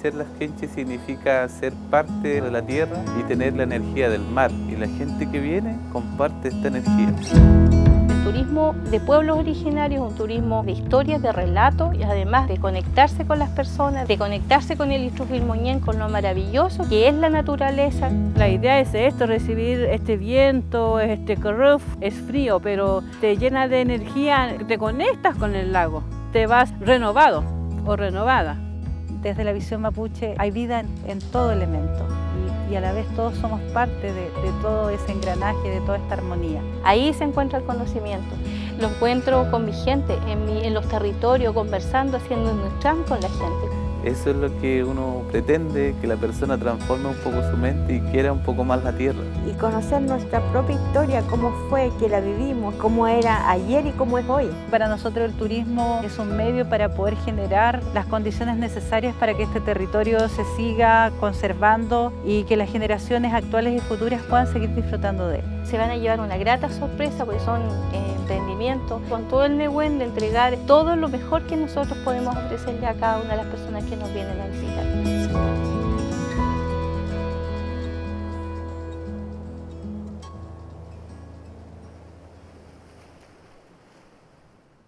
Ser las Quenches significa ser parte de la tierra y tener la energía del mar. Y la gente que viene comparte esta energía. El turismo de pueblos originarios es un turismo de historias, de relatos y además de conectarse con las personas, de conectarse con el Moñén, con lo maravilloso que es la naturaleza. La idea es esto, recibir este viento, este cruf, es frío, pero te llena de energía, te conectas con el lago, te vas renovado o renovada. Desde la visión mapuche hay vida en, todo elemento y, a la vez todos somos parte de, todo ese engranaje, de toda esta armonía. Ahí se encuentra el conocimiento. Lo encuentro con mi gente, en, los territorios, conversando, haciendo un con la gente. Eso es lo que uno pretende, que la persona transforme un poco su mente y quiera un poco más la tierra. Y conocer nuestra propia historia, cómo fue que la vivimos, cómo era ayer y cómo es hoy. Para nosotros el turismo es un medio para poder generar las condiciones necesarias para que este territorio se siga conservando y que las generaciones actuales y futuras puedan seguir disfrutando de él. Se van a llevar una grata sorpresa porque son eh, emprendimientos con todo el Nehuen de entregar todo lo mejor que nosotros podemos ofrecerle a cada una de las personas que nos vienen a visitar.